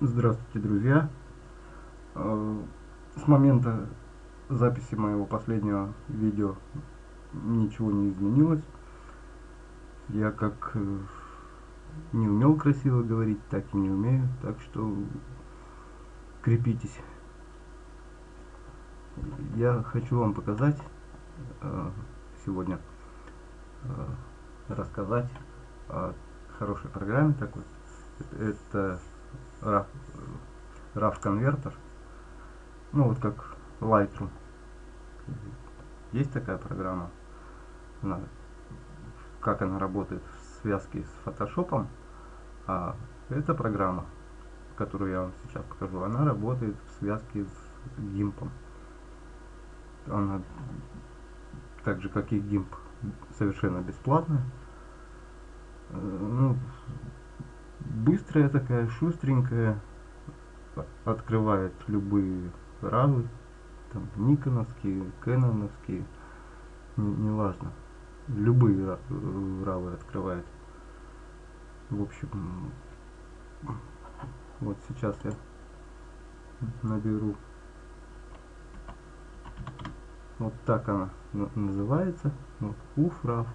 Здравствуйте, друзья! Э, с момента записи моего последнего видео ничего не изменилось. Я как э, не умел красиво говорить, так и не умею. Так что крепитесь. Я хочу вам показать э, сегодня, рассказать о хорошей программе такой. Это RAW конвертер. Ну вот как Lightroom. Есть такая программа. Она, как она работает в связке с Photoshop. А эта программа, которую я вам сейчас покажу, она работает в связке с GIMP. Она так же как и GIMP совершенно бесплатная. Э, ну, быстрая такая, шустренькая, открывает любые равы, там никоновские, кэноновские, неважно, не любые равы открывает. В общем, вот сейчас я наберу, вот так она называется, вот уфрав,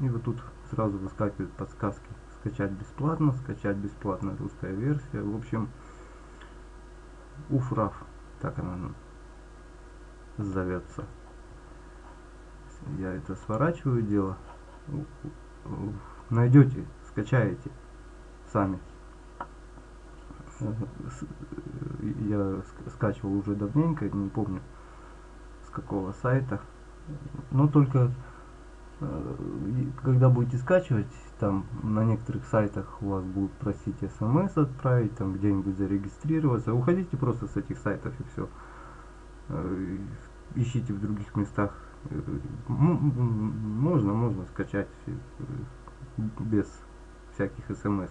и вот тут сразу выскакивают подсказки скачать бесплатно, скачать бесплатно русская версия. В общем, уфраф, так она зовется. Я это сворачиваю дело. Найдете, скачаете сами. Я скачивал уже давненько, не помню с какого сайта. Но только когда будете скачивать, там на некоторых сайтах у вас будут просить смс отправить, там где-нибудь зарегистрироваться. Уходите просто с этих сайтов и все. Э, ищите в других местах. Э, можно, можно скачать без всяких смс.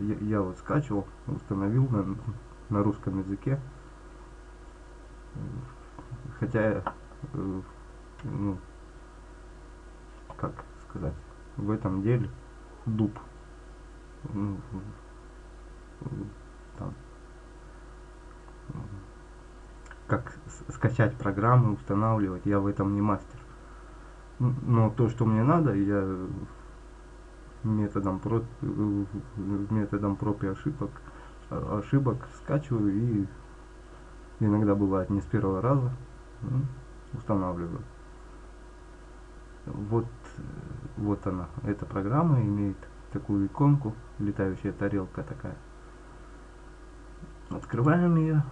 Я, я вот скачивал, установил на, на русском языке. Хотя ну, как сказать, в этом деле дуб. Ну, там, как скачать программы, устанавливать, я в этом не мастер. Но то, что мне надо, я методом проб, методом проб и ошибок, ошибок скачиваю и иногда бывает не с первого раза ну, устанавливаю. Вот, вот она, эта программа имеет такую иконку, летающая тарелка такая. Открываем ее.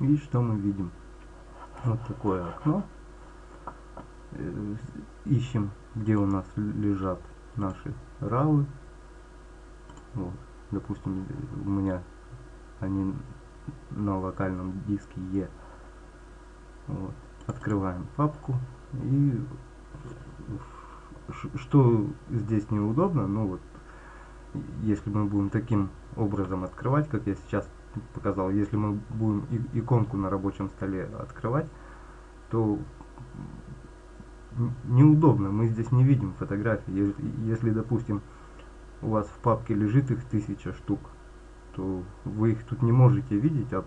И что мы видим? Вот такое окно. Э, ищем, где у нас лежат наши равы. Вот. Допустим, у меня они на локальном диске E. Вот. Открываем папку и что здесь неудобно, ну вот, если мы будем таким образом открывать, как я сейчас показал, если мы будем иконку на рабочем столе открывать, то неудобно, мы здесь не видим фотографии. Если, допустим, у вас в папке лежит их тысяча штук, то вы их тут не можете видеть, а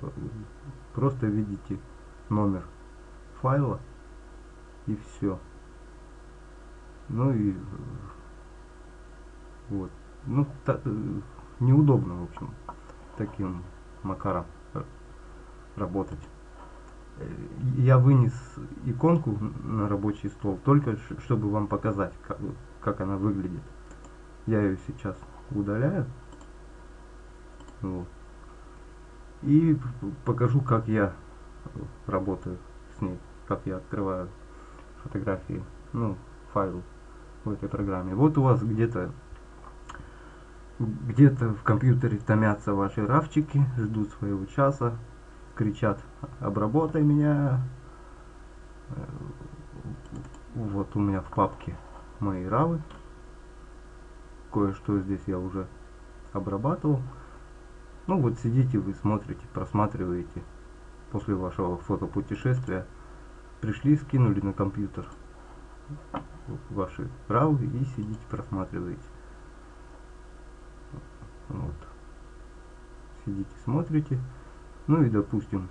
просто видите номер файла и все. Ну и вот. Ну, та, э, неудобно, в общем, таким макаром работать. Э, я вынес иконку на рабочий стол, только чтобы вам показать, как, как она выглядит. Я ее сейчас удаляю. Вот. И покажу, как я работаю с ней, как я открываю фотографии, ну, файл в этой программе. Вот у вас где-то где-то в компьютере томятся ваши равчики, ждут своего часа, кричат «обработай меня». Э, вот у меня в папке мои равы. Кое-что здесь я уже обрабатывал. Ну вот сидите вы, смотрите, просматриваете после вашего фотопутешествия пришли, скинули на компьютер ваши правы и сидите, просматриваете. Вот. сидите, смотрите. Ну и, допустим,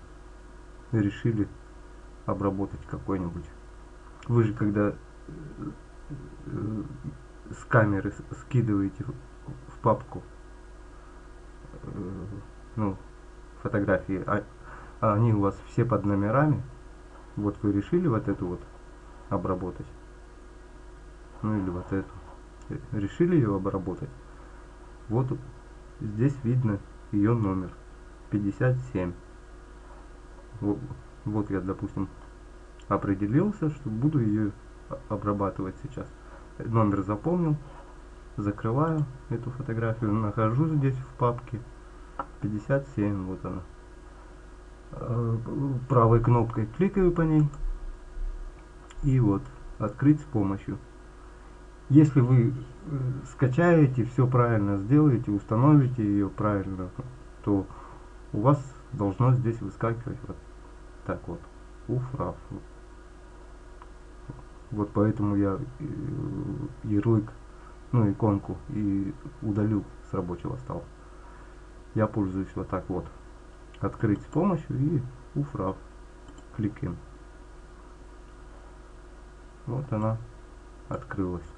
решили обработать какой-нибудь. Вы же когда э, с камеры скидываете в папку э, ну, фотографии, а, а они у вас все под номерами, вот вы решили вот эту вот обработать, ну или вот эту, решили ее обработать, вот здесь видно ее номер 57. Вот, вот я, допустим, определился, что буду ее обрабатывать сейчас. Номер запомнил, закрываю эту фотографию, нахожу здесь в папке 57, вот она. Э, правой кнопкой кликаю по ней и вот открыть с помощью. Если вы э, скачаете, все правильно сделаете, установите ее правильно, то у вас должно здесь выскакивать вот так вот. Уфраф. Вот поэтому я э, ярлык, ну иконку и удалю с рабочего стола. Я пользуюсь вот так вот. Открыть с помощью и уфраф. Кликаем. Вот она открылась.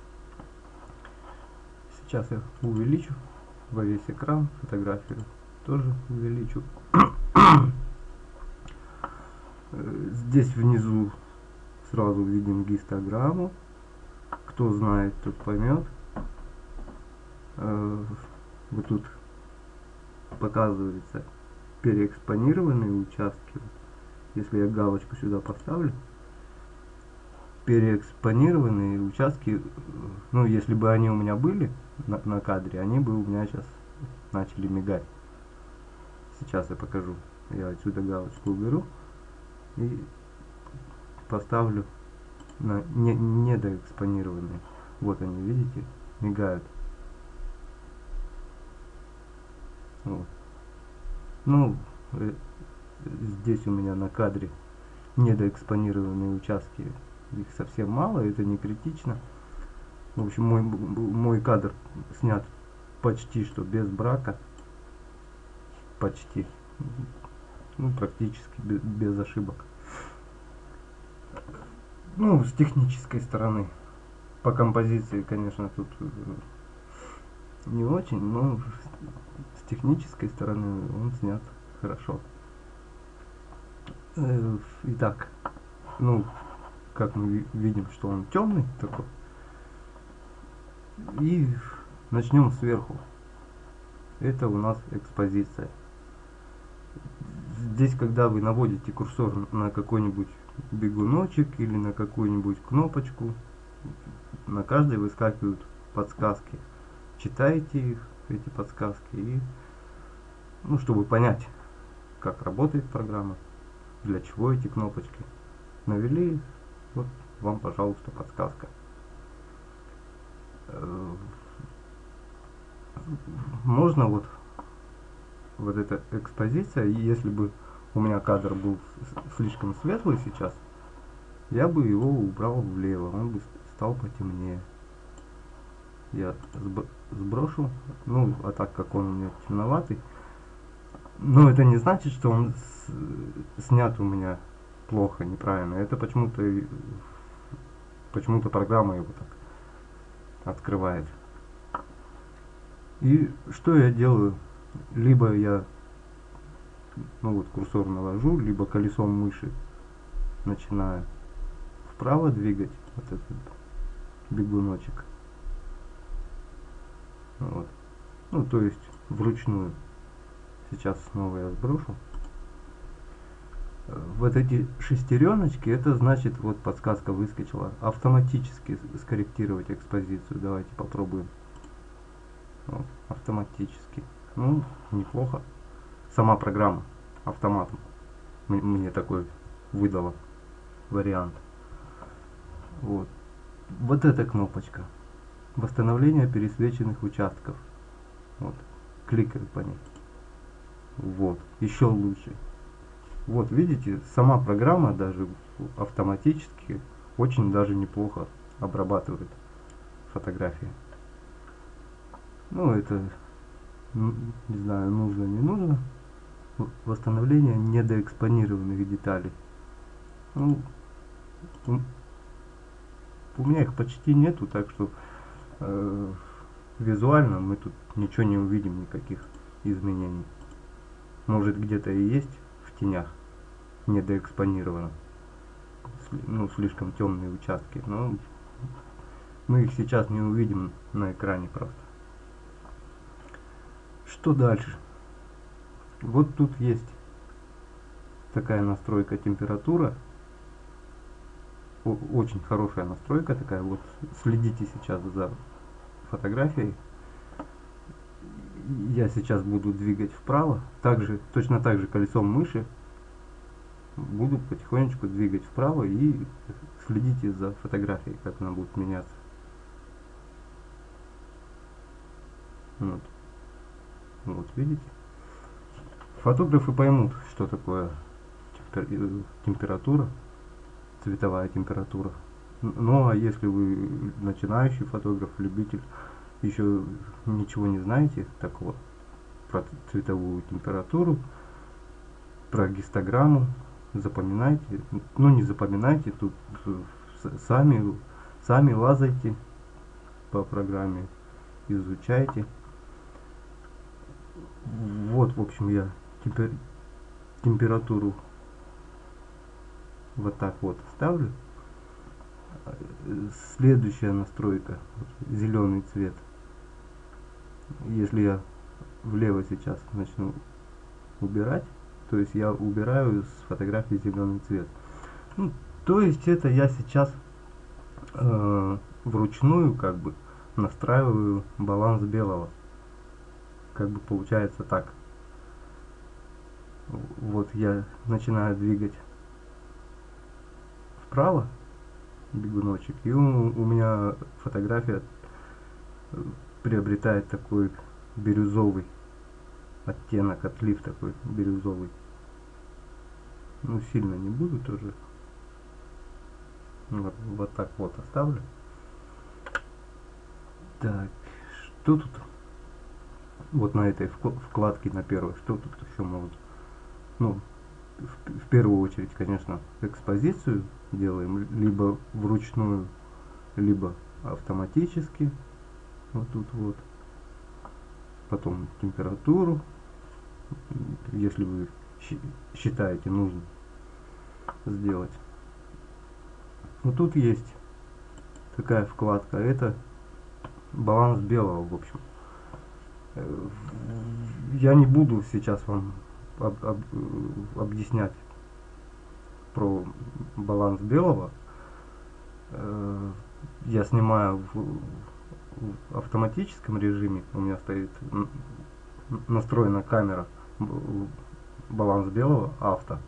Сейчас я увеличу во весь экран фотографию. Тоже увеличу. Э, здесь внизу сразу видим гистограмму. Кто знает, тот поймет. Э, вот тут показывается переэкспонированные участки. Если я галочку сюда поставлю, переэкспонированные участки, ну, если бы они у меня были на, на кадре, они бы у меня сейчас начали мигать. Сейчас я покажу. Я отсюда галочку уберу и поставлю на не, недоэкспонированные. Вот они, видите, мигают. Вот. Ну, э, здесь у меня на кадре недоэкспонированные участки. Их совсем мало, это не критично. В общем, мой, мой кадр снят почти что без брака. Почти ну, практически без, ошибок. Ну, с технической стороны. По композиции, конечно, тут э, не очень, но с технической стороны он снят хорошо. Э, итак, ну, как мы видим, что он темный такой. И начнем сверху. Это у нас экспозиция здесь, когда вы наводите курсор на какой-нибудь бегуночек или на какую-нибудь кнопочку, на каждой выскакивают подсказки. Читайте их, эти подсказки, и, ну, чтобы понять, как работает программа, для чего эти кнопочки. Навели, вот вам, пожалуйста, подсказка. Э, можно вот вот эта экспозиция, и если бы у меня кадр был слишком светлый сейчас, я бы его убрал влево, он бы стал потемнее. Я сброшу, ну, а так как он у меня темноватый, но это не значит, что он снят у меня плохо, неправильно. Это почему-то почему-то программа его так открывает. И что я делаю? либо я ну вот курсор навожу, либо колесом мыши начинаю вправо двигать вот этот бегуночек. Вот. Ну, то есть вручную. Сейчас снова я сброшу. Вот эти шестереночки, это значит, вот подсказка выскочила, автоматически скорректировать экспозицию. Давайте попробуем. Вот, автоматически. Ну, неплохо. Сама программа автоматом мне такой выдала вариант. Вот. Вот эта кнопочка. Восстановление пересвеченных участков. Вот. Кликаю по ней. Вот. Еще лучше. Вот, видите, сама программа даже автоматически очень даже неплохо обрабатывает фотографии. Ну, это не знаю, нужно, не нужно, восстановление недоэкспонированных деталей. Ну, у меня их почти нету, так что э, визуально мы тут ничего не увидим, никаких изменений. Может где-то и есть в тенях недоэкспонировано. Ну, слишком темные участки, но мы их сейчас не увидим на экране просто. Что дальше? Вот тут есть такая настройка температура. Очень хорошая настройка такая. Вот следите сейчас за фотографией. Я сейчас буду двигать вправо. Также, точно так же колесом мыши буду потихонечку двигать вправо и следите за фотографией, как она будет меняться. Вот. Вот, видите? Фотографы поймут, что такое э, температура, цветовая температура. Ну, а если вы начинающий фотограф, любитель, еще ничего не знаете такого про цветовую температуру, про гистограмму, запоминайте. Ну, не запоминайте, тут сами, сами лазайте по программе, изучайте. Вот, в общем, я темпер температуру вот так вот ставлю. Следующая настройка, зеленый цвет. Если я влево сейчас начну убирать, то есть я убираю с фотографии зеленый цвет. Ну, то есть это я сейчас э, вручную как бы настраиваю баланс белого. Как бы получается так вот я начинаю двигать вправо бегуночек и у, у меня фотография э, приобретает такой бирюзовый оттенок отлив такой бирюзовый ну сильно не буду тоже. Вот, вот так вот оставлю. Так что тут? Вот на этой вкладке на первой что тут еще могут? Ну, в, в первую очередь, конечно, экспозицию делаем либо вручную, либо автоматически. Вот тут вот. Потом температуру, если вы считаете нужно сделать. Вот тут есть такая вкладка. Это баланс белого, в общем. Э, я не буду сейчас вам об, об, объяснять про баланс белого, э, я снимаю в, в автоматическом режиме, у меня стоит настроена камера баланс белого авто.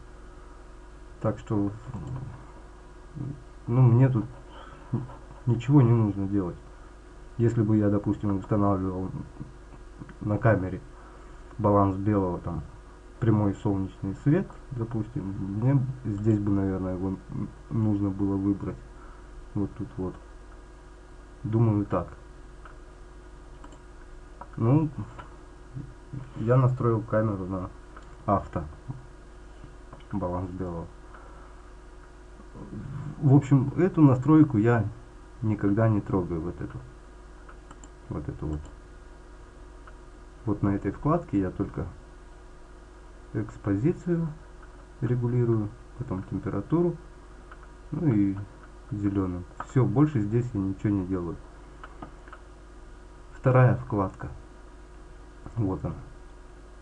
Так что ну мне тут ничего не нужно делать. Если бы я, допустим, устанавливал на камере баланс белого там прямой солнечный свет, допустим, мне здесь бы, наверное, его нужно было выбрать. Вот тут вот. Думаю так. Ну, я настроил камеру на авто. Баланс белого. В общем, эту настройку я никогда не трогаю. Вот эту. Вот эту вот. Вот на этой вкладке я только экспозицию регулирую, потом температуру, ну и зеленым. Все, больше здесь я ничего не делаю. Вторая вкладка. Вот она.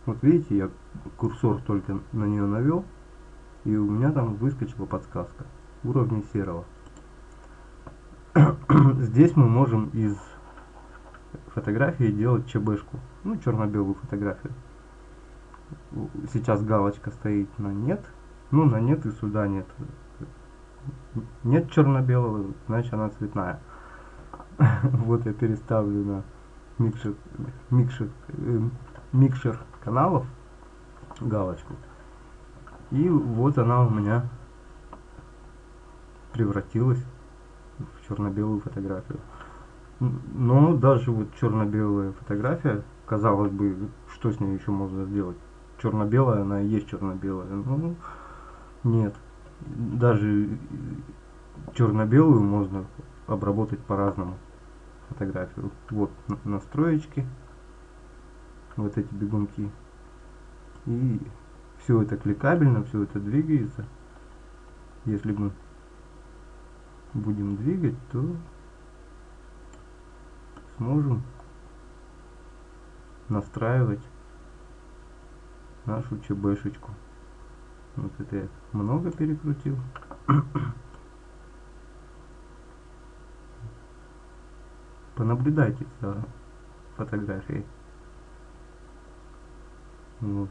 Вот видите, я курсор только на нее навел, и у меня там выскочила подсказка. Уровни серого. Здесь мы можем из фотографии делать ЧБшку, ну черно-белую фотографию сейчас галочка стоит на нет. Ну, на нет и сюда нет. Нет черно-белого, значит она цветная. вот я переставлю на микшер, микшер, э, микшер каналов галочку. И вот она у меня превратилась в черно-белую фотографию. Но даже вот черно-белая фотография, казалось бы, что с ней еще можно сделать? Черно-белая, она и есть черно-белая. Ну, нет. Даже черно-белую можно обработать по-разному фотографию. Вот настроечки, вот эти бегунки. И все это кликабельно, все это двигается. Если мы будем двигать, то сможем настраивать нашу ЧБшечку. Вот это я много перекрутил. Понаблюдайте за фотографией. Вот.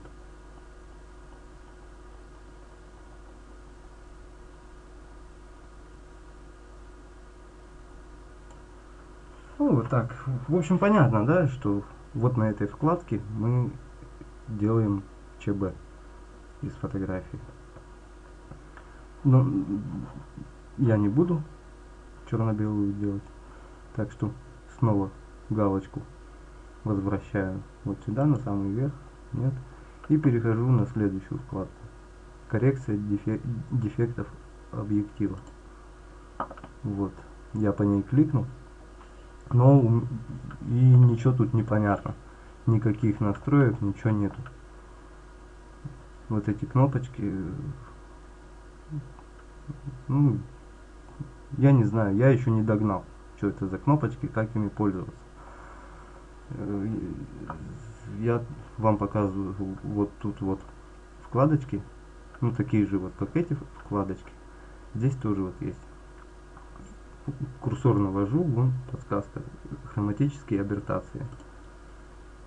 Ну, вот так. В общем, понятно, да, что вот на этой вкладке мы делаем ЧБ из фотографии. Но я не буду черно-белую делать. Так что снова галочку возвращаю вот сюда, на самый верх. Нет. И перехожу на следующую вкладку. Коррекция дефек дефектов объектива. Вот. Я по ней кликнул. Но и ничего тут не понятно. Никаких настроек, ничего нету. Вот эти кнопочки. Ну, я не знаю, я еще не догнал, что это за кнопочки, как ими пользоваться. Э, я вам показываю вот тут вот вкладочки, ну такие же вот, как эти вкладочки. Здесь тоже вот есть курсор навожу, вон подсказка, хроматические обертации.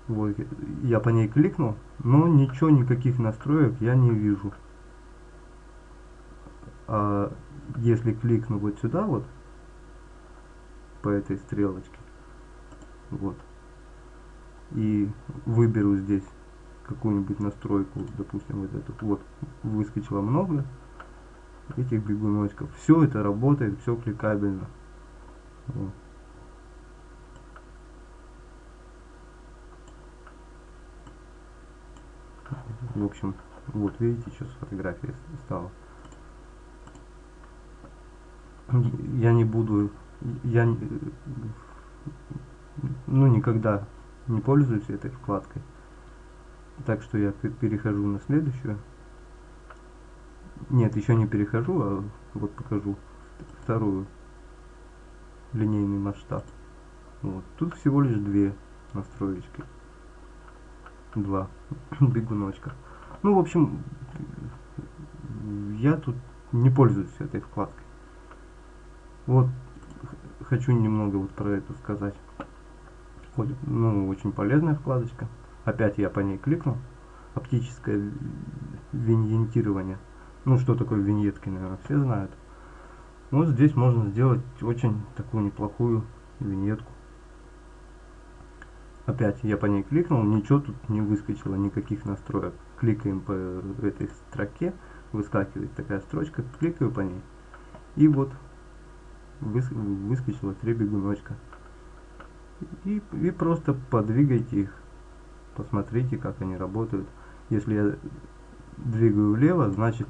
Вот, я по ней кликнул, но ничего, никаких настроек я не вижу. А если кликну вот сюда вот, по этой стрелочке, вот, и выберу здесь какую-нибудь настройку, допустим, вот эту, вот, выскочило много, этих бегуночков. Все это работает, все кликабельно. Вот. В общем, вот видите, что с фотографией стало. Я не буду, я ну никогда не пользуюсь этой вкладкой. Так что я перехожу на следующую. Нет, еще не перехожу, а вот покажу вторую линейный масштаб. Вот. Тут всего лишь две настроечки. Два бегуночка. Ну, в общем, я тут не пользуюсь этой вкладкой. Вот, хочу немного вот про это сказать. Ну, очень полезная вкладочка. Опять я по ней кликнул. Оптическое виньетирование. Ну, что такое виньетки, наверное, все знают. Вот здесь можно сделать очень такую неплохую виньетку. Опять я по ней кликнул, ничего тут не выскочило, никаких настроек. Кликаем по этой строке, выскакивает такая строчка, кликаю по ней. И вот выс выскочило три бегуночка. И, и просто подвигайте их, посмотрите, как они работают. Если я двигаю влево, значит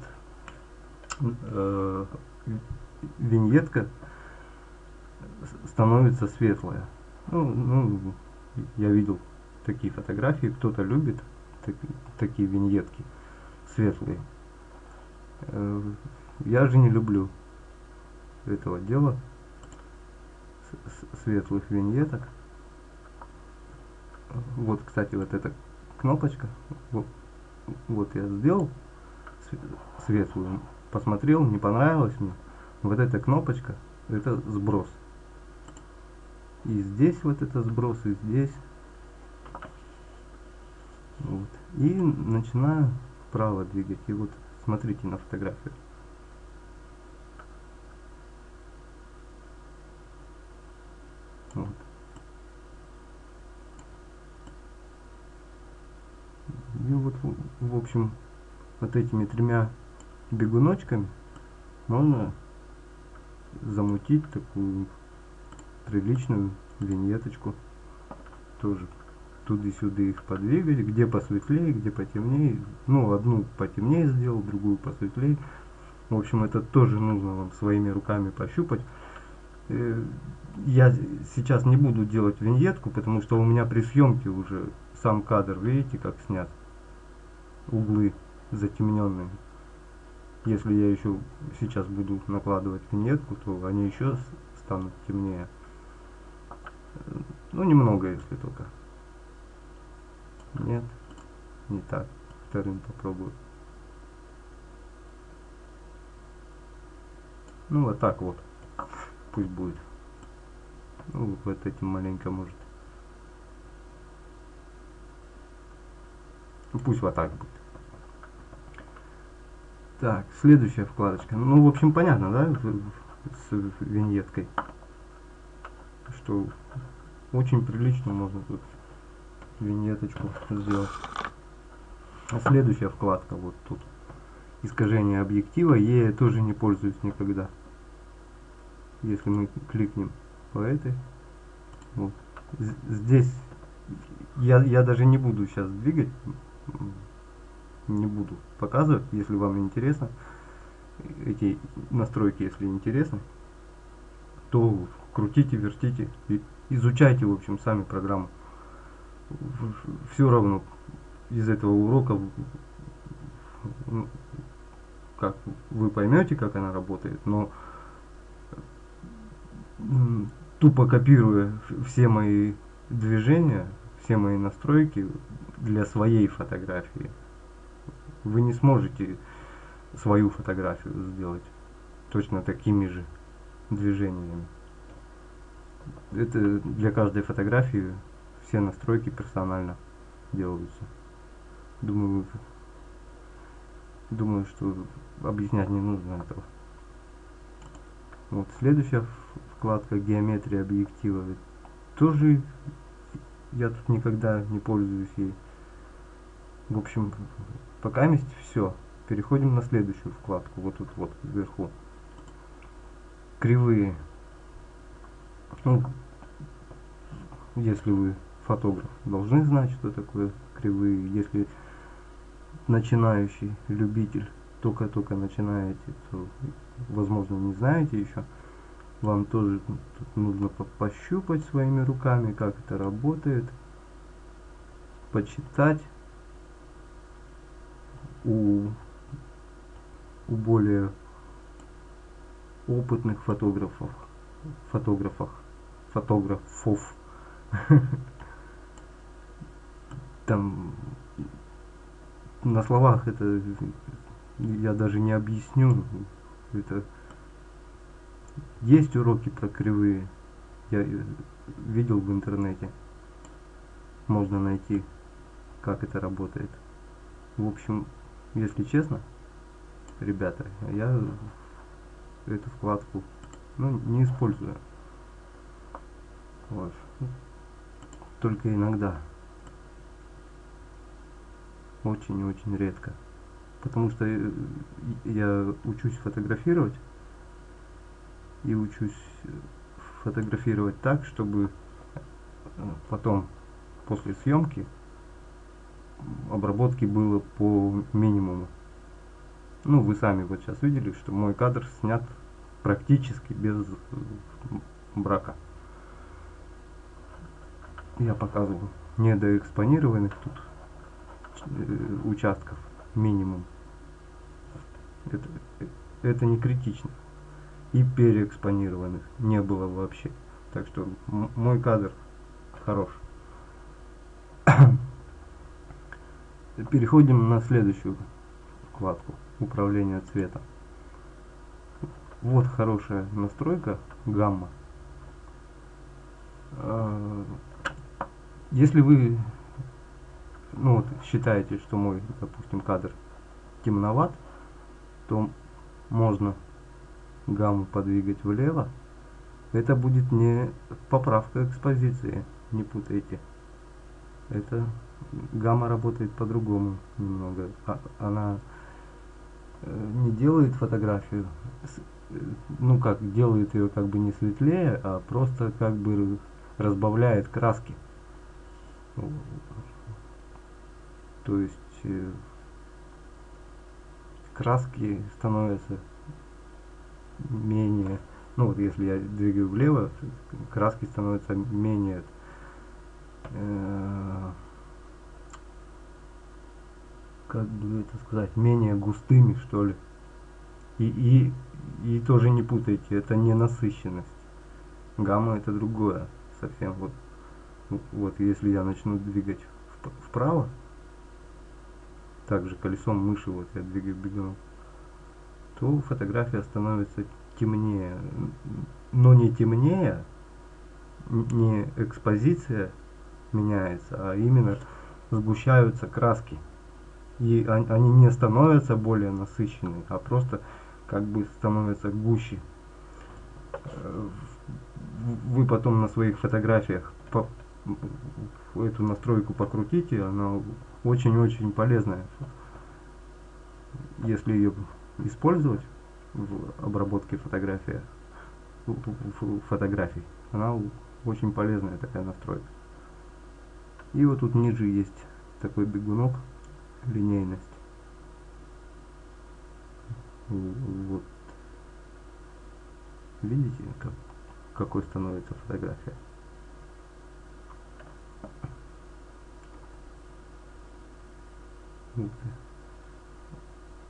э, виньетка становится светлая. Ну, ну, я видел такие фотографии, кто-то любит так, такие виньетки светлые. Э, я же не люблю этого дела, светлых виньеток. Вот, кстати, вот эта кнопочка, вот, вот я сделал светлую, посмотрел, не понравилось мне. Вот эта кнопочка, это сброс. И здесь вот это сброс, и здесь. Вот. И начинаю вправо двигать. И вот смотрите на фотографию. Вот. И вот, в общем, вот этими тремя бегуночками можно замутить такую приличную виньеточку тоже туды-сюда их подвигать, где посветлее, где потемнее. Ну, одну потемнее сделал, другую посветлее. В общем, это тоже нужно вам своими руками пощупать. Э, я сейчас не буду делать виньетку, потому что у меня при съемке уже сам кадр, видите, как снят. Углы затемненные. Если я еще сейчас буду накладывать виньетку, то они еще станут темнее. Ну, немного, если только. Нет, не так. Вторым попробую. Ну, вот так вот. Пусть будет. Ну, вот этим маленько может. Ну, пусть вот так будет. Так, следующая вкладочка. Ну, в общем, понятно, да, с виньеткой. Что очень прилично можно тут виньеточку сделать. А следующая вкладка вот тут. Искажение объектива. Я тоже не пользуюсь никогда. Если мы кликнем по этой. Вот. Здесь я, я даже не буду сейчас двигать не буду показывать, если вам интересно, эти настройки, если интересны, то крутите, вертите, изучайте, в общем, сами программу. Все равно из этого урока ну, как вы поймете, как она работает, но тупо копируя все мои движения, все мои настройки для своей фотографии, вы не сможете свою фотографию сделать точно такими же движениями. Это для каждой фотографии все настройки персонально делаются. Думаю, думаю, что объяснять не нужно этого. Вот следующая вкладка геометрия объектива. Тоже я тут никогда не пользуюсь ей. В общем, Пока есть все. Переходим на следующую вкладку, вот тут вот вверху. Кривые. Ну, если вы фотограф, должны знать, что такое кривые. Если начинающий любитель, только-только начинаете, то, возможно, не знаете еще. Вам тоже нужно пощупать своими руками, как это работает, почитать у, у более опытных фотографов, фотографах, фотографов. Там на словах это я даже не объясню. Это есть уроки про кривые. Я видел в интернете. Можно найти, как это работает. В общем, если честно, ребята, я эту вкладку ну, не использую. Вот. Только иногда. Очень-очень редко. Потому что э, я учусь фотографировать и учусь фотографировать так, чтобы э, потом после съемки обработки было по минимуму. Ну, вы сами вот сейчас видели, что мой кадр снят практически без брака. Я показываю недоэкспонированных тут э, участков минимум. Это, это не критично. И переэкспонированных не было вообще. Так что мой кадр хорош. Переходим на следующую вкладку управления цветом. Вот хорошая настройка гамма. А, если вы ну вот, считаете, что мой, допустим, кадр темноват, то можно гамму подвигать влево. Это будет не поправка экспозиции, не путайте. Это гамма работает по-другому немного. А, она э, не делает фотографию, э, ну как, делает ее как бы не светлее, а просто как бы разбавляет краски. То есть э, краски становятся менее, ну вот если я двигаю влево, краски становятся менее э, как бы это сказать, менее густыми, что ли. И, и, и тоже не путайте, это не насыщенность. Гамма это другое совсем. Вот, вот если я начну двигать вправо, также колесом мыши вот я двигаю бегуном, то фотография становится темнее. Но не темнее, не экспозиция меняется, а именно сгущаются краски и они не становятся более насыщенными, а просто как бы становятся гуще. Вы потом на своих фотографиях по, эту настройку покрутите, она очень-очень полезная. Если ее использовать в обработке фотографии, фотографий, она очень полезная такая настройка. И вот тут ниже есть такой бегунок линейность. Вот. Видите, как, какой становится фотография?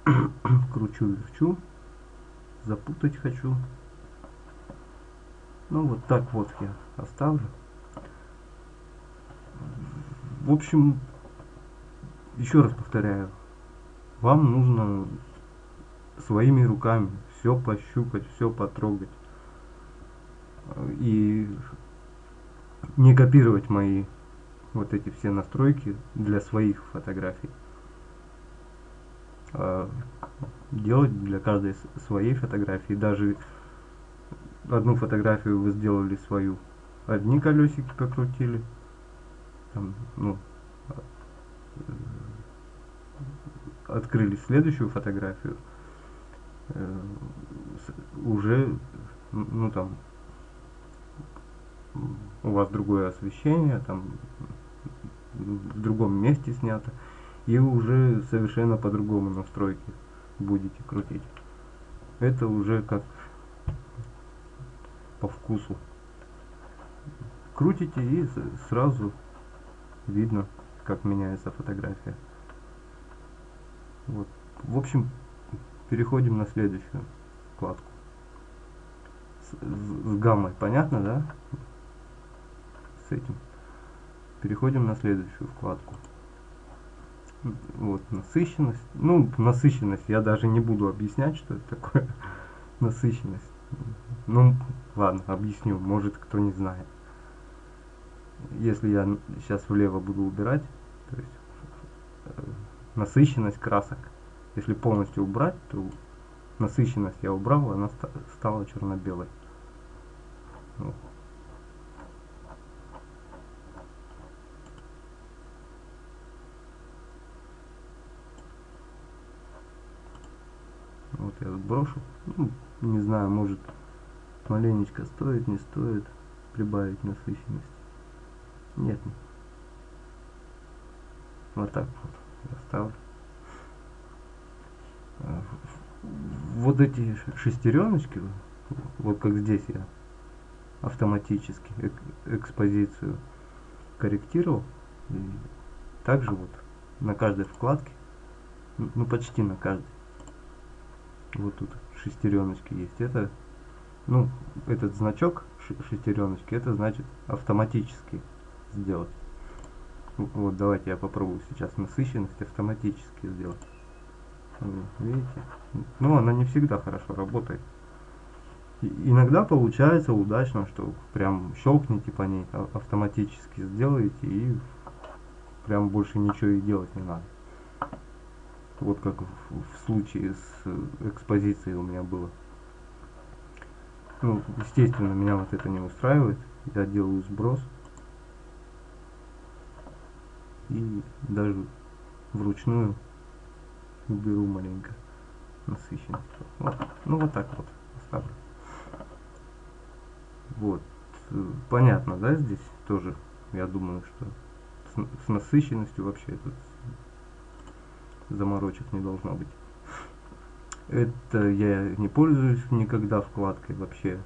Кручу, верчу. Запутать хочу. Ну вот так вот я оставлю. В общем, еще раз повторяю, вам нужно своими руками все пощупать, все потрогать. И не копировать мои вот эти все настройки для своих фотографий. А делать для каждой своей фотографии. Даже одну фотографию вы сделали свою. Одни колесики покрутили. Там, ну, открыли следующую фотографию, э, уже, ну там, у вас другое освещение, там, в другом месте снято, и уже совершенно по-другому настройки будете крутить. Это уже как по вкусу. Крутите и сразу видно, как меняется фотография. Вот. В общем, переходим на следующую вкладку. С, с гаммой понятно, да? С этим. Переходим на следующую вкладку. Вот, насыщенность. Ну, насыщенность я даже не буду объяснять, что это такое насыщенность. Ну, ладно, объясню, может кто не знает. Если я сейчас влево буду убирать, то есть э, насыщенность красок. Если полностью убрать, то насыщенность я убрал, она стала черно-белой. Вот. я сброшу. Ну, не знаю, может маленечко стоит, не стоит прибавить насыщенность. Нет. Вот так вот оставлю. Вот эти шестереночки, вот как здесь я автоматически экспозицию корректировал. И также вот на каждой вкладке, ну почти на каждой, вот тут шестереночки есть. Это, ну, этот значок шестереночки, это значит автоматически сделать. Вот давайте я попробую сейчас насыщенность автоматически сделать. Видите? Ну, она не всегда хорошо работает. Иногда получается удачно, что прям щелкните по ней, а, автоматически сделаете и прям больше ничего и делать не надо. Вот как в, в случае с экспозицией у меня было. Ну, естественно, меня вот это не устраивает. Я делаю сброс. И даже вручную уберу маленько насыщенность. Вот. Ну вот так вот оставлю. Вот. Понятно, да, здесь тоже, я думаю, что с, с насыщенностью вообще тут заморочек не должно быть. Это я не пользуюсь никогда вкладкой вообще.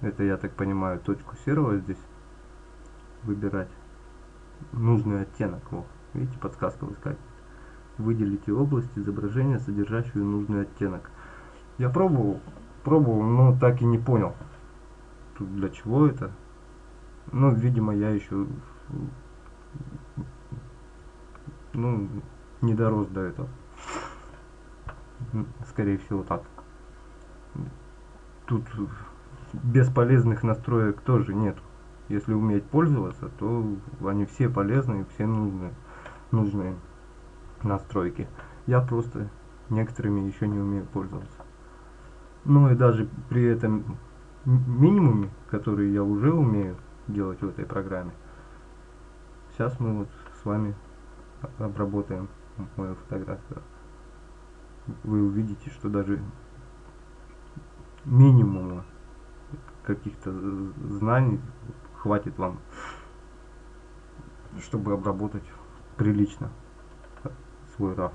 Это, я так понимаю, точку серого здесь выбирать. Нужный оттенок. Во. Видите, подсказка выскакивает. Выделите область изображения, содержащую нужный оттенок. Я пробовал, пробовал, но так и не понял. Тут для чего это? Ну, видимо, я еще ну, не дорос до этого. Скорее всего так. Тут бесполезных настроек тоже нет. Если уметь пользоваться, то они все полезные, все нужные, нужные настройки. Я просто некоторыми еще не умею пользоваться. Ну и даже при этом минимуме, который я уже умею делать в этой программе, сейчас мы вот с вами обработаем мою фотографию. Вы увидите, что даже минимума каких-то знаний хватит вам, чтобы обработать прилично свой RAW.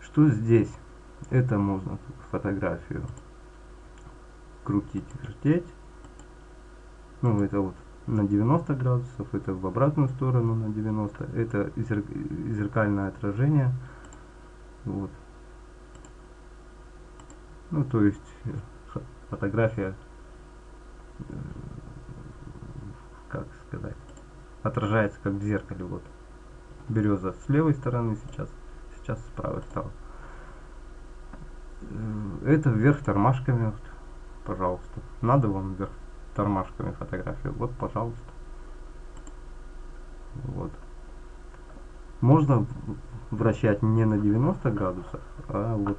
Что здесь? Это можно фотографию крутить, вертеть. Ну, это вот на 90 градусов, это в обратную сторону на 90, это зер зеркальное отражение. Вот. Ну, то есть э, фотография, э, как сказать, отражается как в зеркале. Вот. Береза с левой стороны сейчас, сейчас с правой стала. Э, это вверх тормашками, вот, пожалуйста. Надо вам вверх тормашками фотографию. Вот, пожалуйста. Вот. Можно вращать не на 90 градусов, а вот,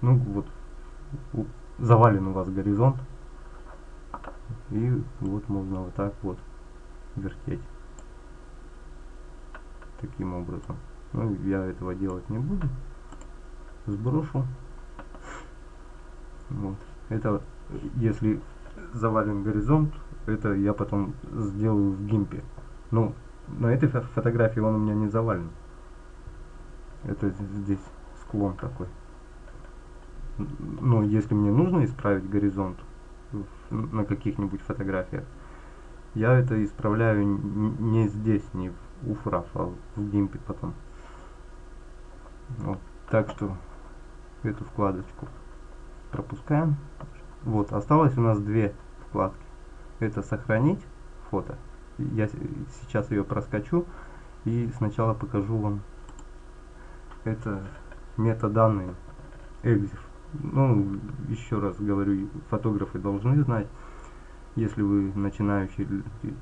ну вот, завален у вас горизонт. И вот можно вот так вот вертеть. Таким образом. Ну, я этого делать не буду. Сброшу. Вот. Это если завален горизонт, это я потом сделаю в гимпе. Ну, на этой фотографии он у меня не завален. Это здесь склон такой. Но если мне нужно исправить горизонт на каких-нибудь фотографиях, я это исправляю не здесь, не в уфраф, а в гимпе потом. Вот. Так что эту вкладочку пропускаем. Вот, осталось у нас две вкладки. Это сохранить фото. Я сейчас ее проскочу и сначала покажу вам это метаданные EXIF. Ну, еще раз говорю, фотографы должны знать, если вы начинающий,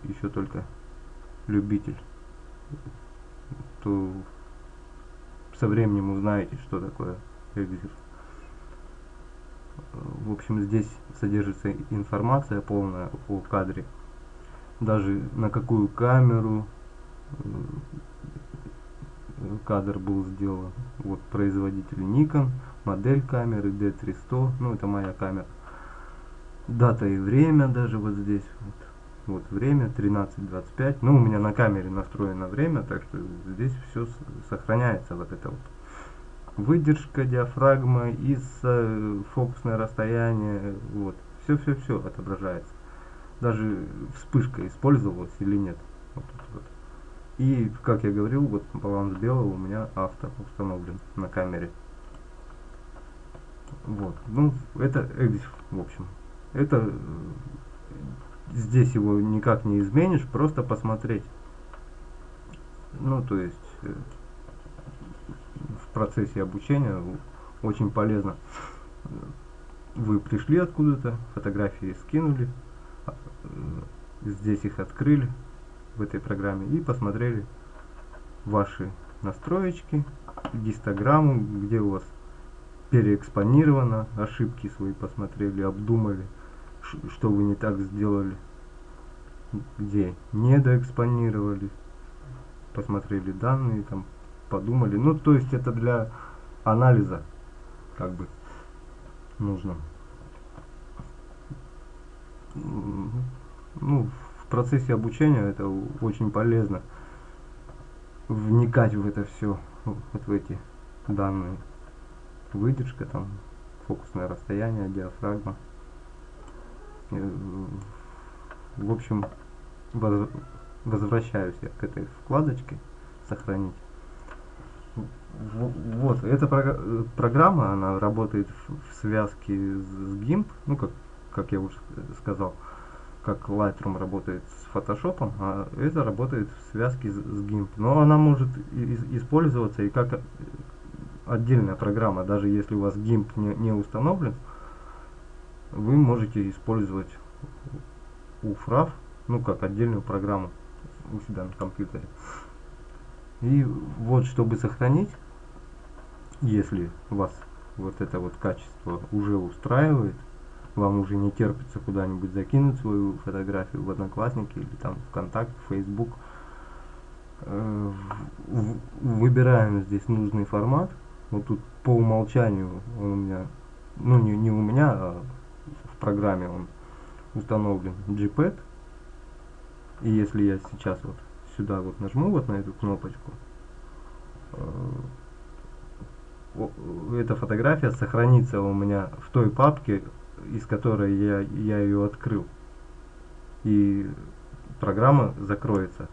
еще только любитель, то со временем узнаете, что такое EXIF. В общем, здесь содержится информация полная о кадре. Даже на какую камеру э, кадр был сделан. Вот производитель Nikon, модель камеры D300, ну это моя камера. Дата и время даже вот здесь. Вот, вот время 13.25. Ну у меня на камере настроено время, так что здесь все сохраняется вот это вот выдержка диафрагма, ISO, фокусное расстояние, вот. Все-все-все отображается. Даже вспышка использовалась или нет. Вот, вот. И, как я говорил, вот баланс белого у меня авто установлен на камере. Вот. Ну, это EXIF, в общем. Это здесь его никак не изменишь, просто посмотреть. Ну, то есть э, в процессе обучения очень полезно. Вы пришли откуда-то, фотографии скинули, а, э, здесь их открыли в этой программе и посмотрели ваши настроечки, гистограмму, где у вас переэкспонировано, ошибки свои посмотрели, обдумали, что вы не так сделали, где недоэкспонировали, посмотрели данные, там подумали. Ну, то есть это для анализа как бы нужно. Ну, процессе обучения это очень полезно вникать в это все, вот в эти данные. Выдержка там, фокусное расстояние, диафрагма. Э, в общем, возвращаюсь я к этой вкладочке сохранить. Вот, эта программа, она работает в связке с GIMP, ну, как, как я уже сказал, как Lightroom работает с Photoshop, а это работает в связке с, GIMP. Но она может использоваться и как отдельная программа, даже если у вас GIMP не, не установлен, вы можете использовать UFRAF, ну, как отдельную программу у себя на компьютере. И вот, чтобы сохранить, если вас вот это вот качество уже устраивает, вам уже не терпится куда-нибудь закинуть свою фотографию в Одноклассники или там ВКонтакте, Facebook, э, выбираем здесь нужный формат. Вот тут по умолчанию он у меня, ну не, не у меня, а в программе он установлен JPEG. И если я сейчас вот сюда вот нажму вот на эту кнопочку, э, эта фотография сохранится у меня в той папке, из которой я, я ее открыл. И программа закроется.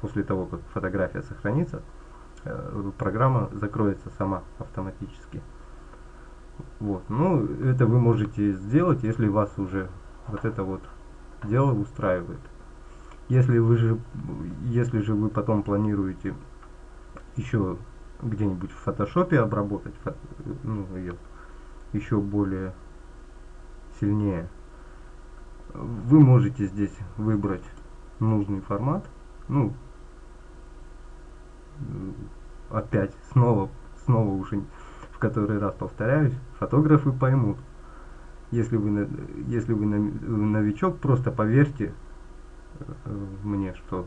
После того, как фотография сохранится, программа закроется сама автоматически. Вот. Ну, это вы можете сделать, если вас уже вот это вот дело устраивает. Если вы же, если же вы потом планируете еще где-нибудь в фотошопе обработать, ну, ее еще более сильнее, вы можете здесь выбрать нужный формат. Ну, опять, снова, снова уже в который раз повторяюсь, фотографы поймут. Если вы, если вы новичок, просто поверьте э, мне, что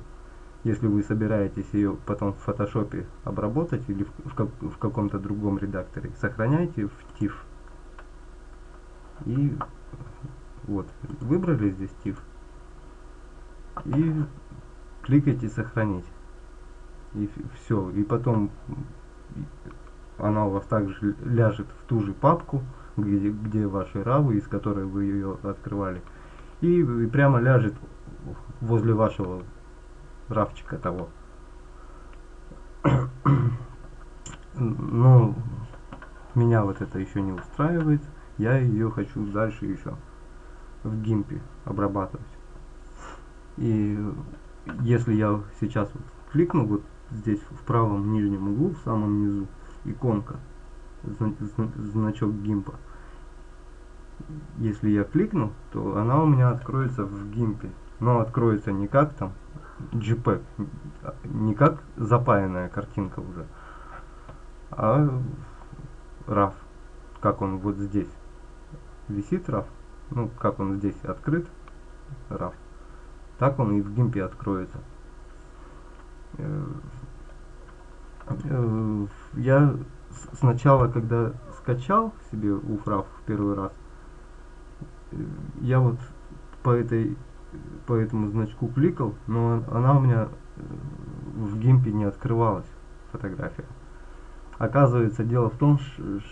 если вы собираетесь ее потом в фотошопе обработать или в, в, в каком-то другом редакторе, сохраняйте в TIFF. И вот, выбрали здесь TIFF. И кликайте сохранить. И все. И потом она у вас также ляжет в ту же папку, где, где ваши равы, из которой вы ее открывали. И, и прямо ляжет возле вашего равчика того. Но меня вот это еще не устраивает. Я ее хочу дальше еще в гимпе обрабатывать. И если я сейчас вот кликну вот здесь в правом нижнем углу, в самом низу, иконка, значок гимпа. Если я кликну, то она у меня откроется в гимпе. Но откроется не как там JPEG, не как запаянная картинка уже, а RAW, как он вот здесь висит RAW, ну как он здесь открыт RAW, так он и в гимпе откроется. Э, э, я сначала, когда скачал себе уфраф в первый раз, э, я вот по этой по этому значку кликал, но она у меня в гимпе не открывалась, фотография. Оказывается, дело в том,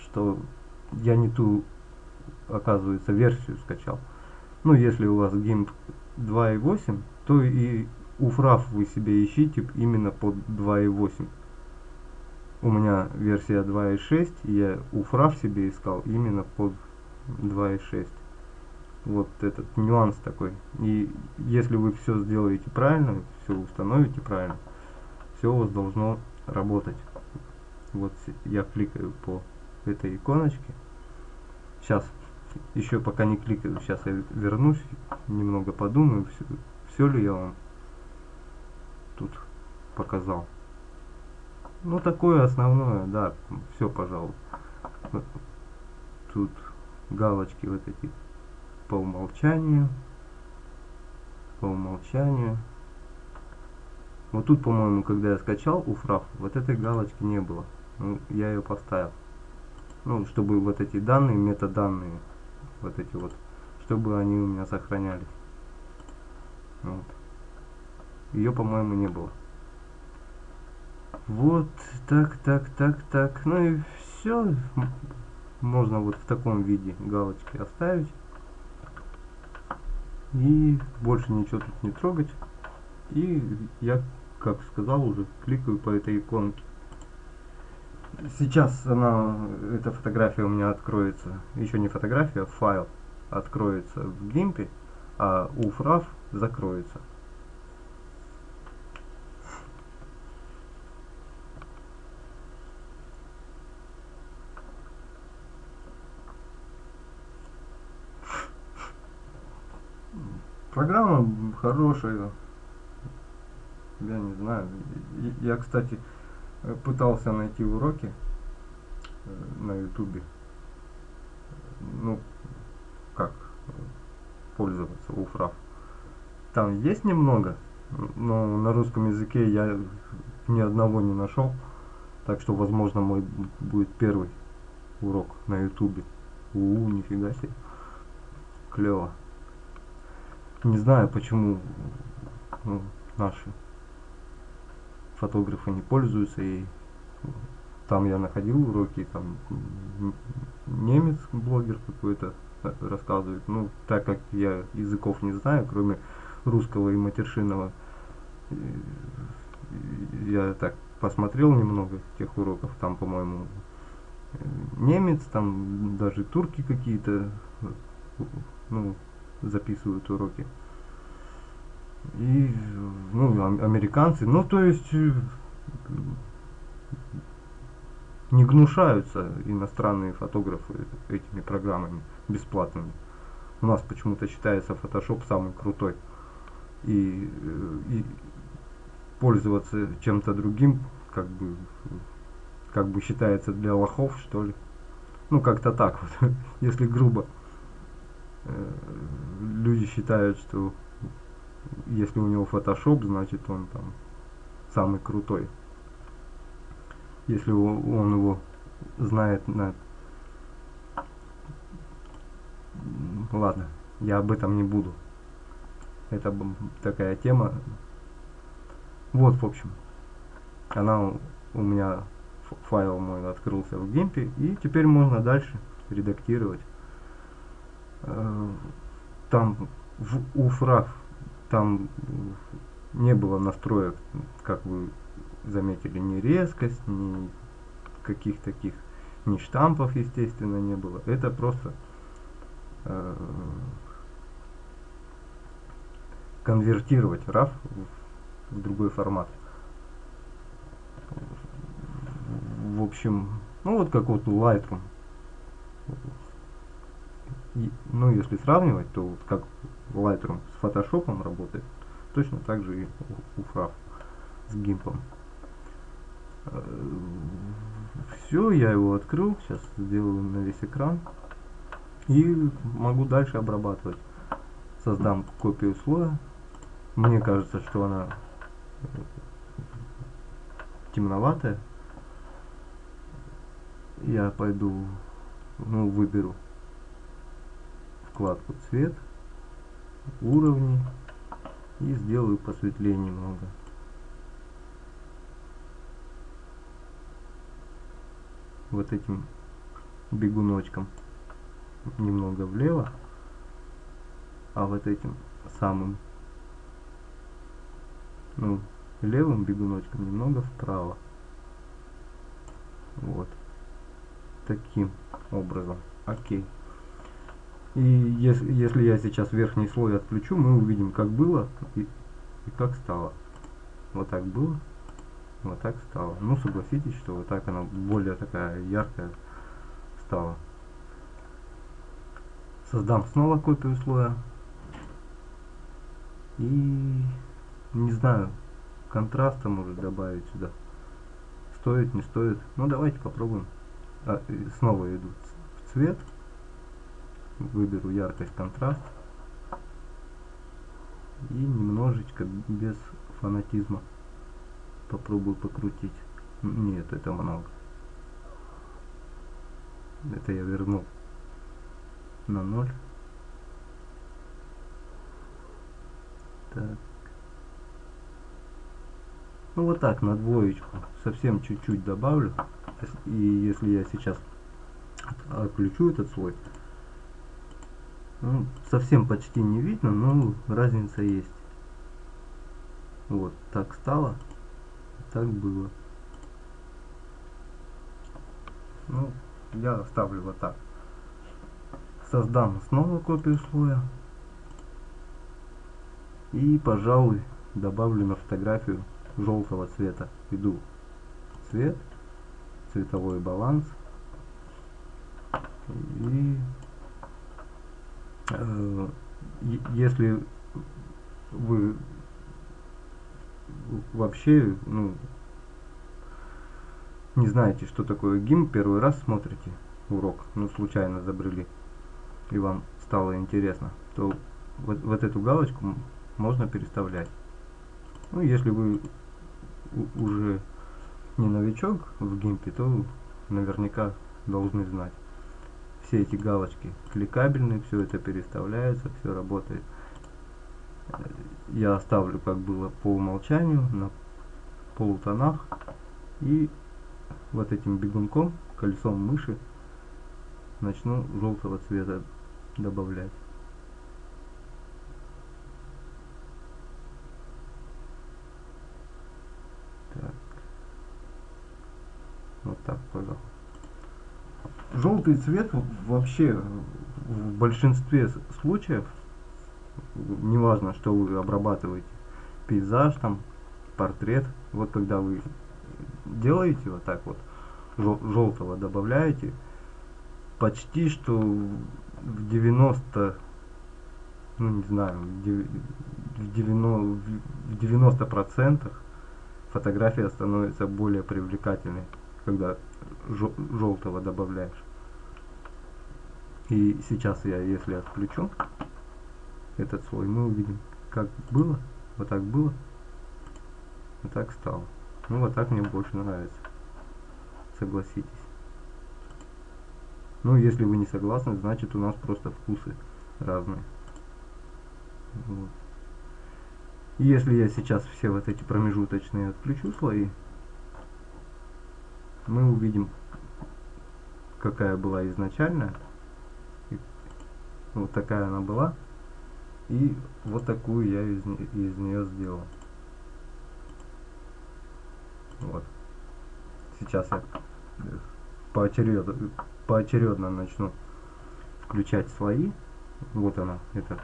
что я не ту, оказывается, версию скачал. Ну, если у вас GIMP 2.8, то и уфраф вы себе ищите именно под 2.8 у меня версия 2.6, и я уфрав себе искал именно под 2.6. Вот этот нюанс такой. И если вы все сделаете правильно, все установите правильно, все у вас должно работать. Вот я кликаю по этой иконочке. Сейчас, еще пока не кликаю, сейчас я вернусь, немного подумаю, все, все ли я вам тут показал. Ну, такое основное, да, все, пожалуй. Тут галочки вот эти по умолчанию. По умолчанию. Вот тут, по-моему, когда я скачал уфраф, вот этой галочки не было. Ну, я ее поставил. Ну, чтобы вот эти данные, метаданные, вот эти вот, чтобы они у меня сохранялись. Вот. ее, по-моему, не было. Вот, так, так, так, так. Ну и все. Можно вот в таком виде галочки оставить. И больше ничего тут не трогать. И я, как сказал уже, кликаю по этой иконке. Сейчас она, эта фотография у меня откроется, еще не фотография, а файл откроется в гимпе, а уфрав закроется. Программа хорошая. Я не знаю. Я, кстати, пытался найти уроки э, на ютубе. Ну, как пользоваться уфрав. Там есть немного, но на русском языке я ни одного не нашел. Так что, возможно, мой будет первый урок на ютубе. У, нифига себе. Клево. Не знаю, почему ну, наши фотографы не пользуются. И там я находил уроки, там немец, блогер какой-то э, рассказывает. Ну, так как я языков не знаю, кроме русского и матершинного, я так посмотрел немного тех уроков, там, по-моему, немец, там даже турки какие-то, ну, записывают уроки. И, ну, американцы, ну, то есть, э, не гнушаются иностранные фотографы этими программами бесплатными. У нас почему-то считается Photoshop самый крутой. И, э, и пользоваться чем-то другим, как бы, как бы считается для лохов, что ли. Ну, как-то так вот, если грубо. Э, люди считают, что если у него Photoshop, значит он там самый крутой. Если он его знает на... Ладно, я об этом не буду. Это такая тема. Вот, в общем, она у меня файл мой открылся в гемпе, и теперь можно дальше редактировать. Э, там в уфрав там не было настроек, как вы заметили, ни резкость, ни каких таких, ни штампов, естественно, не было. Это просто э, конвертировать RAW в, в другой формат. В общем, ну вот как вот у Lightroom и, ну, если сравнивать, то вот как Lightroom с Photoshop работает, точно так же и у, у FRAF с гимпом. Э, Все, я его открыл, сейчас сделаю на весь экран. И могу дальше обрабатывать. Создам копию слоя. Мне кажется, что она э, темноватая. Я пойду, ну, выберу вкладку цвет, уровни и сделаю посветление немного. Вот этим бегуночком немного влево, а вот этим самым ну, левым бегуночком немного вправо. Вот. Таким образом. Окей. И если, если я сейчас верхний слой отключу, мы увидим, как было и, и как стало. Вот так было, вот так стало. Ну, согласитесь, что вот так она более такая яркая стала. Создам снова копию слоя. И не знаю, контраста может добавить сюда. Стоит, не стоит. Ну, давайте попробуем. А, снова иду в цвет выберу яркость контраст и немножечко без фанатизма попробую покрутить нет это много это я вернул на ноль так Ну вот так, на двоечку. Совсем чуть-чуть добавлю. И если я сейчас отключу этот слой, ну, совсем почти не видно, но разница есть. Вот, так стало, так было. Ну, я оставлю вот так. Создам снова копию слоя. И, пожалуй, добавлю на фотографию желтого цвета. Иду цвет, цветовой баланс. И если вы вообще ну, не знаете, что такое гим, первый раз смотрите урок, ну случайно забрели, и вам стало интересно, то вот, вот эту галочку можно переставлять. Ну, если вы уже не новичок в гимпе, то наверняка должны знать. Все эти галочки кликабельные, все это переставляется, все работает. Я оставлю, как было по умолчанию, на полутонах. И вот этим бегунком, колесом мыши, начну желтого цвета добавлять. Так. Вот так, пожалуйста. Желтый цвет вообще в большинстве случаев, неважно, что вы обрабатываете, пейзаж, там, портрет, вот когда вы делаете вот так вот, желтого добавляете, почти что в 90, ну не знаю, в 90, в 90 процентах фотография становится более привлекательной, когда желтого добавляешь. И сейчас я, если отключу этот слой, мы увидим, как было, вот так было, вот так стало. Ну вот так мне больше нравится. Согласитесь. Ну, если вы не согласны, значит у нас просто вкусы разные. Вот. Если я сейчас все вот эти промежуточные отключу слои, мы увидим, какая была изначальная. Вот такая она была. И вот такую я из, из нее сделал. Вот. Сейчас я поочередно, поочередно начну включать слои. Вот она, это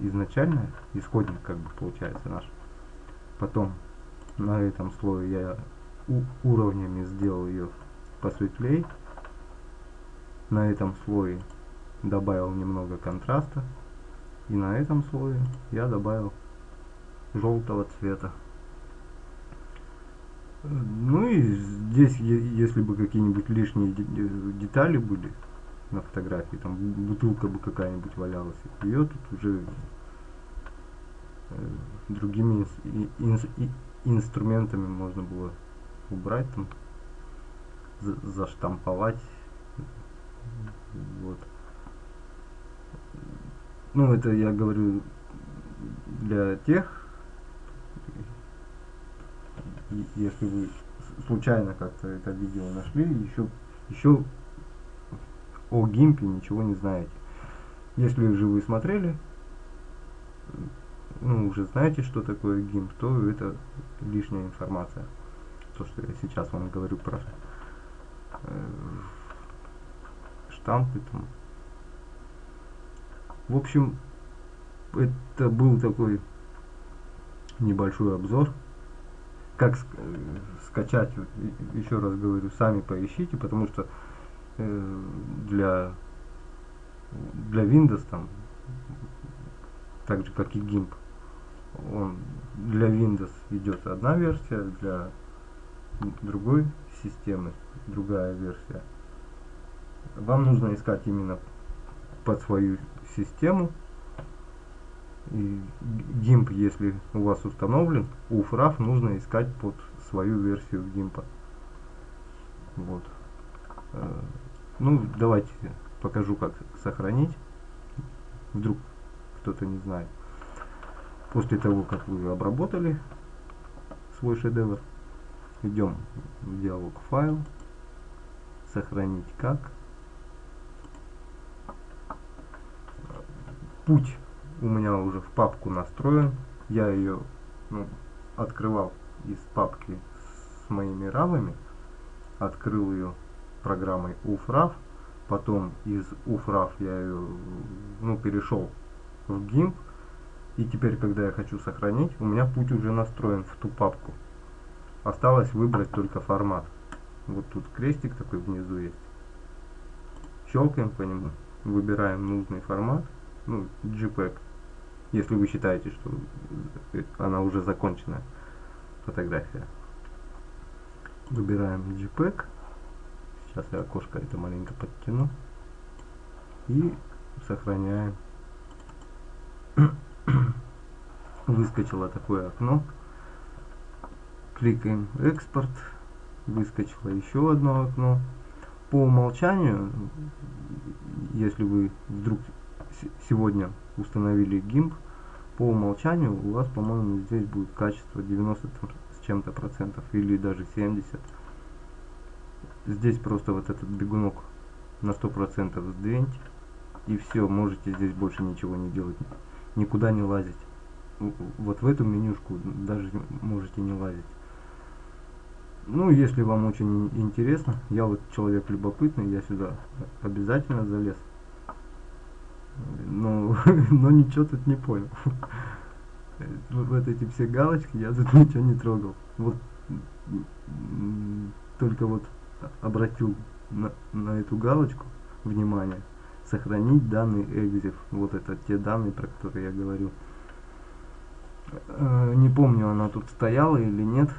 изначально исходник как бы получается наш. Потом на этом слое я уровнями сделал ее посветлей. На этом слое добавил немного контраста. И на этом слое я добавил желтого цвета. Ну и здесь, если бы какие-нибудь лишние детали были на фотографии, там бутылка бы какая-нибудь валялась, ее тут уже э, другими инструментами можно было убрать, там, заштамповать. Вот. Ну, это я говорю для тех если вы случайно как-то это видео нашли, еще, еще о гимпе ничего не знаете. Если же вы смотрели, ну, уже знаете, что такое гимп, то это лишняя информация. То, что я сейчас вам говорю про э, штампы там. В общем, это был такой небольшой обзор как скачать, еще раз говорю, сами поищите, потому что э, для, для Windows там, так же как и GIMP, он для Windows идет одна версия, для другой системы другая версия. Вам нужно искать именно под свою систему, и GIMP, если у вас установлен, UFRAF нужно искать под свою версию GIMP. Вот. Э, ну, давайте покажу, как сохранить. Вдруг кто-то не знает. После того, как вы обработали свой шедевр. Идем в диалог файл, сохранить как. Путь у меня уже в папку настроен. Я ее ну, открывал из папки с моими равами. Открыл ее программой UFRAV. Потом из UFRAV я ее ну, перешел в GIMP. И теперь, когда я хочу сохранить, у меня путь уже настроен в ту папку. Осталось выбрать только формат. Вот тут крестик такой внизу есть. Щелкаем по нему, выбираем нужный формат, ну, JPEG, если вы считаете, что она уже законченная фотография. Выбираем JPEG. Сейчас я окошко это маленько подтяну. И сохраняем. Выскочило такое окно кликаем экспорт, выскочило еще одно окно. По умолчанию, если вы вдруг сегодня установили GIMP, по умолчанию у вас, по-моему, здесь будет качество 90 с чем-то процентов или даже 70. Здесь просто вот этот бегунок на 100 процентов сдвиньте и все, можете здесь больше ничего не делать, никуда не лазить. Вот в эту менюшку даже можете не лазить. Ну, если вам очень интересно, я вот человек любопытный, я сюда обязательно залез. Но, но ничего тут не понял. Вот эти все галочки, я тут ничего не трогал. Вот только вот обратил на, на эту галочку внимание. Сохранить данный экзив. Вот это те данные, про которые я говорю. Э, не помню, она тут стояла или нет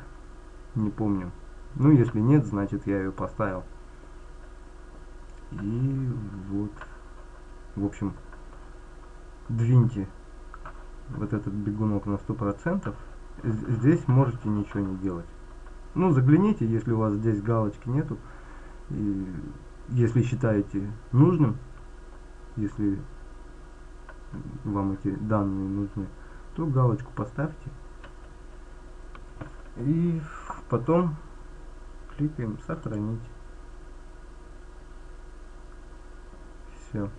не помню. Ну, если нет, значит я ее поставил. И вот, в общем, двиньте вот этот бегунок на 100%. Здесь можете ничего не делать. Ну, загляните, если у вас здесь галочки нету. И если считаете нужным, если вам эти данные нужны, то галочку поставьте. И потом кликаем сохранить. Все.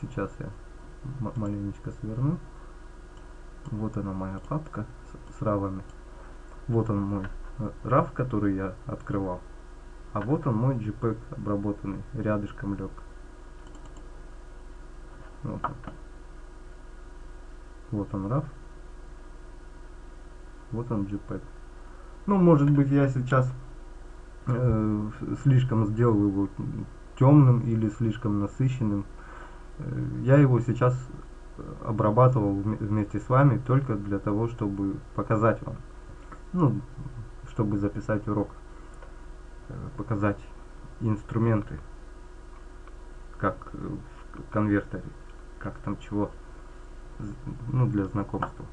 Сейчас я маленечко сверну. Вот она моя папка с, с равами. Вот он мой RAW, который я открывал. А вот он мой JPEG обработанный, рядышком лег. Вот он. Вот он RAW. Вот он JPEG. Ну, может быть, я сейчас э, слишком сделал его темным или слишком насыщенным. Э, я его сейчас обрабатывал вместе с вами только для того, чтобы показать вам. Ну, чтобы записать урок. Э, показать инструменты. Как в конвертере. Как там чего. Ну, для знакомства.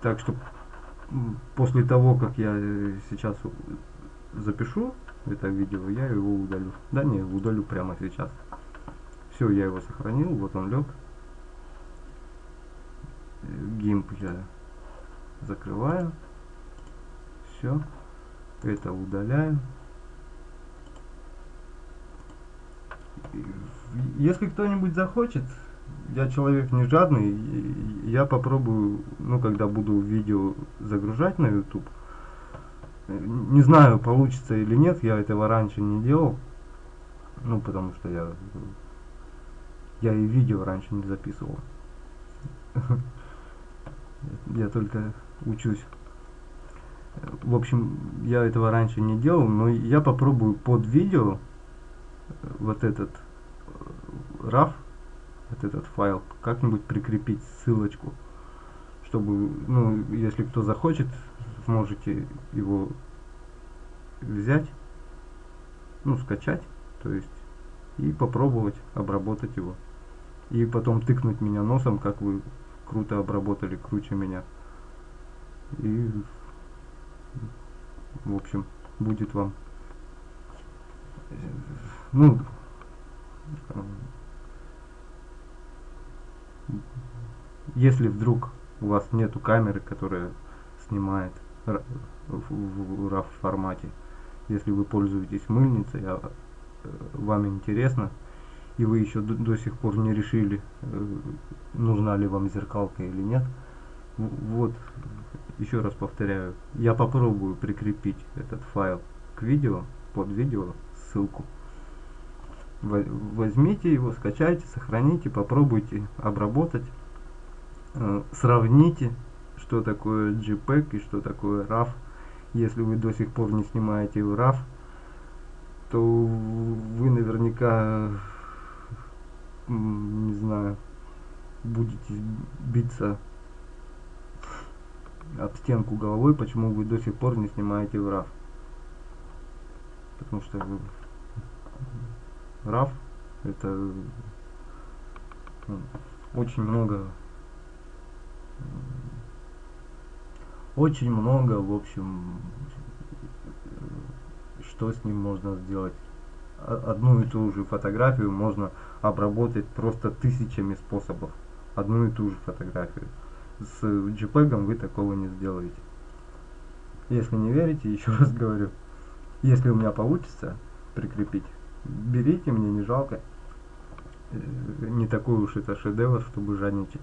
Так что после того, как я э, сейчас запишу это видео, я его удалю. Да не, удалю прямо сейчас. Все, я его сохранил, вот он лег. Гимп я закрываю. Все. Это удаляю. Если кто-нибудь захочет, я человек не жадный, я попробую, ну, когда буду видео загружать на YouTube, не знаю, получится или нет, я этого раньше не делал, ну, потому что я, я и видео раньше не записывал. Я только учусь. В общем, я этого раньше не делал, но я попробую под видео вот этот RAW вот этот файл, как-нибудь прикрепить ссылочку, чтобы, ну, если кто захочет, сможете его взять, ну, скачать, то есть, и попробовать обработать его. И потом тыкнуть меня носом, как вы круто обработали, круче меня. И, в общем, будет вам, ну, если вдруг у вас нету камеры, которая снимает в RAW формате. Если вы пользуетесь мыльницей, а э, вам интересно, и вы еще до, до сих пор не решили, э, нужна ли вам зеркалка или нет, вот, еще раз повторяю, я попробую прикрепить этот файл к видео, под видео, ссылку. Возьмите его, скачайте, сохраните, попробуйте обработать, э, сравните, что такое JPEG и что такое RAW. Если вы до сих пор не снимаете RAW, то вы наверняка, не знаю, будете биться об стенку головой, почему вы до сих пор не снимаете в RAW. Потому что RAW это ну, очень много очень много в общем что с ним можно сделать одну и ту же фотографию можно обработать просто тысячами способов одну и ту же фотографию с JPEG вы такого не сделаете если не верите еще раз говорю если у меня получится прикрепить берите, мне не жалко. Э, не такой уж это шедевр, чтобы жадничать.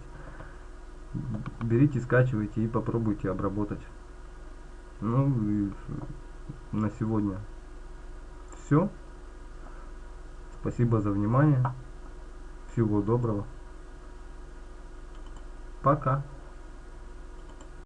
Берите, скачивайте и попробуйте обработать. Ну и на сегодня все. Спасибо за внимание. Всего доброго. Пока.